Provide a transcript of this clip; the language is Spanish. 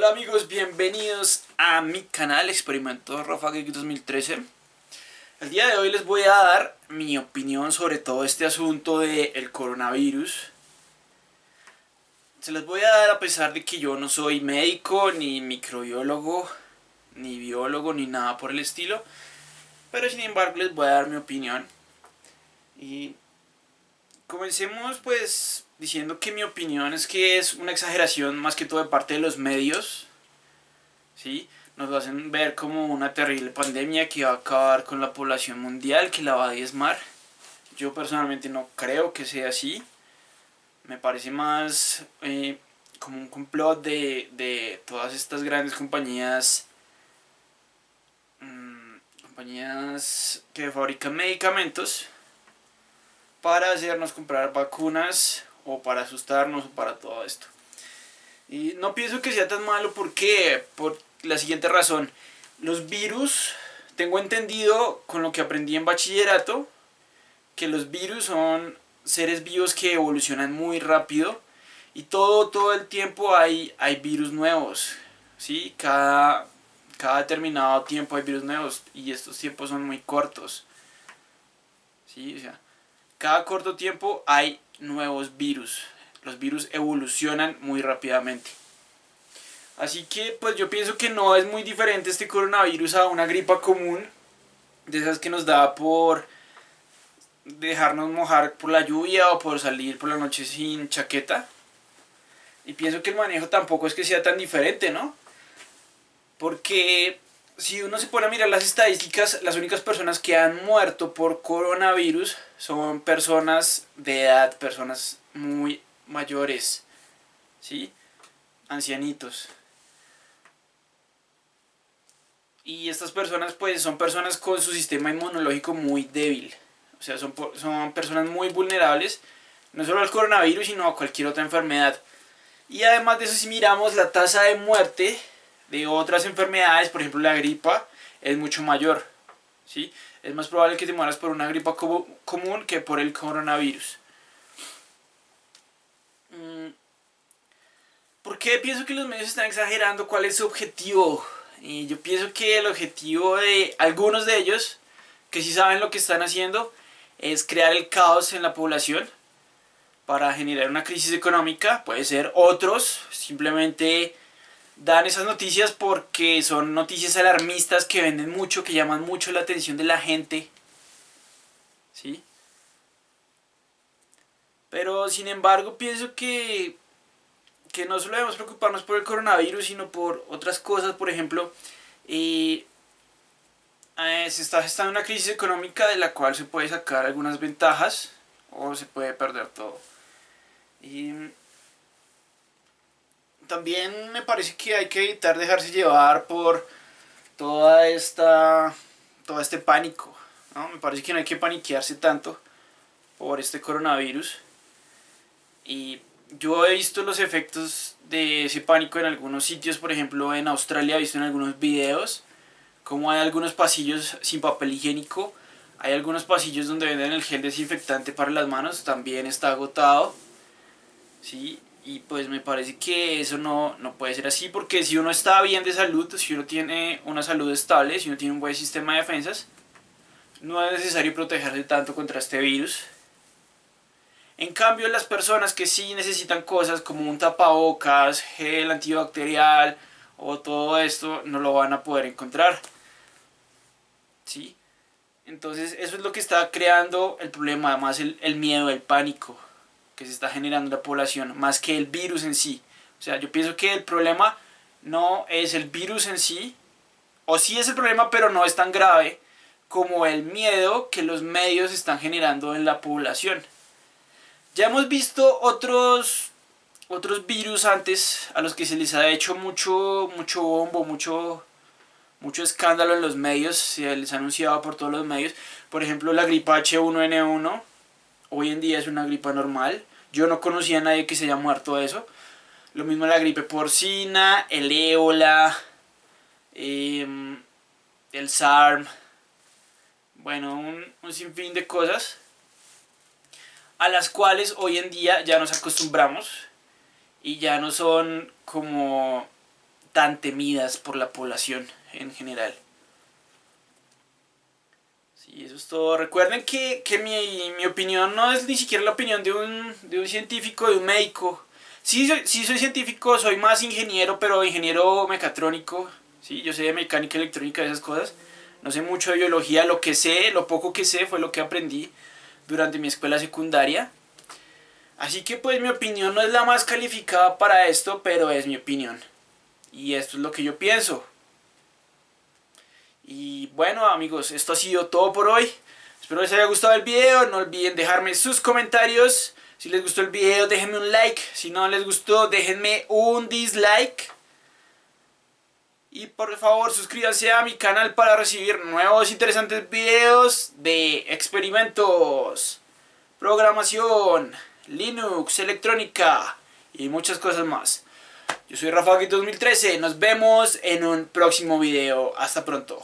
Hola amigos, bienvenidos a mi canal Experimento Rafa Geek 2013 El día de hoy les voy a dar mi opinión sobre todo este asunto del coronavirus. Se les voy a dar a pesar de que yo no soy médico, ni microbiólogo, ni biólogo, ni nada por el estilo. Pero sin embargo les voy a dar mi opinión. Y comencemos pues diciendo que mi opinión es que es una exageración más que todo de parte de los medios, ¿sí? Nos lo hacen ver como una terrible pandemia que va a acabar con la población mundial, que la va a diezmar. Yo personalmente no creo que sea así. Me parece más eh, como un complot de, de, todas estas grandes compañías mmm, compañías que fabrican medicamentos para hacernos comprar vacunas o para asustarnos o para todo esto. Y no pienso que sea tan malo porque, por la siguiente razón, los virus, tengo entendido con lo que aprendí en bachillerato, que los virus son seres vivos que evolucionan muy rápido y todo, todo el tiempo hay, hay virus nuevos, ¿sí? Cada, cada determinado tiempo hay virus nuevos y estos tiempos son muy cortos, ¿sí? O sea, cada corto tiempo hay nuevos virus. Los virus evolucionan muy rápidamente. Así que pues yo pienso que no es muy diferente este coronavirus a una gripa común. De esas que nos da por dejarnos mojar por la lluvia o por salir por la noche sin chaqueta. Y pienso que el manejo tampoco es que sea tan diferente, ¿no? Porque si uno se pone a mirar las estadísticas, las únicas personas que han muerto por coronavirus son personas de edad, personas muy mayores, ¿sí? Ancianitos. Y estas personas pues son personas con su sistema inmunológico muy débil. O sea, son, son personas muy vulnerables, no solo al coronavirus, sino a cualquier otra enfermedad. Y además de eso, si miramos la tasa de muerte de otras enfermedades, por ejemplo la gripa, es mucho mayor. ¿sí? Es más probable que te mueras por una gripa común que por el coronavirus. Mm. ¿Por qué pienso que los medios están exagerando? ¿Cuál es su objetivo? Y yo pienso que el objetivo de algunos de ellos, que sí saben lo que están haciendo, es crear el caos en la población para generar una crisis económica. Puede ser otros, simplemente dan esas noticias porque son noticias alarmistas que venden mucho, que llaman mucho la atención de la gente. ¿Sí? Pero sin embargo pienso que, que no solo debemos preocuparnos por el coronavirus, sino por otras cosas. Por ejemplo, eh, eh, se está gestando una crisis económica de la cual se puede sacar algunas ventajas o se puede perder todo. También me parece que hay que evitar dejarse llevar por toda esta todo este pánico ¿no? me parece que no hay que paniquearse tanto por este coronavirus y yo he visto los efectos de ese pánico en algunos sitios por ejemplo en Australia he visto en algunos videos como hay algunos pasillos sin papel higiénico hay algunos pasillos donde venden el gel desinfectante para las manos también está agotado ¿sí? Y pues me parece que eso no, no puede ser así porque si uno está bien de salud, si uno tiene una salud estable, si uno tiene un buen sistema de defensas, no es necesario protegerse tanto contra este virus. En cambio, las personas que sí necesitan cosas como un tapabocas, gel antibacterial o todo esto, no lo van a poder encontrar. ¿Sí? Entonces, eso es lo que está creando el problema, además el, el miedo, el pánico que se está generando en la población, más que el virus en sí. O sea, yo pienso que el problema no es el virus en sí, o sí es el problema, pero no es tan grave como el miedo que los medios están generando en la población. Ya hemos visto otros, otros virus antes a los que se les ha hecho mucho, mucho bombo, mucho, mucho escándalo en los medios, se les ha anunciado por todos los medios. Por ejemplo, la gripa H1N1, hoy en día es una gripa normal. Yo no conocía a nadie que se haya muerto de eso. Lo mismo la gripe porcina, el ébola, em, el SARM, bueno, un, un sinfín de cosas a las cuales hoy en día ya nos acostumbramos y ya no son como tan temidas por la población en general. Sí, eso es todo. Recuerden que, mi, mi, opinión no es ni siquiera la opinión de un, de un científico, de un médico. Sí soy, sí soy científico, soy más ingeniero, pero ingeniero mecatrónico. Sí, yo sé de mecánica electrónica, esas cosas. No sé mucho de biología, lo que sé, lo poco que sé fue lo que aprendí durante mi escuela secundaria. Así que pues mi opinión no es la más calificada para esto, pero es mi opinión. Y esto es lo que yo pienso. Y bueno amigos, esto ha sido todo por hoy. Espero les haya gustado el video. No olviden dejarme sus comentarios. Si les gustó el video, déjenme un like. Si no les gustó, déjenme un dislike. Y por favor, suscríbanse a mi canal para recibir nuevos interesantes videos de experimentos, programación, Linux, electrónica y muchas cosas más. Yo soy Rafa 2013, nos vemos en un próximo video. Hasta pronto.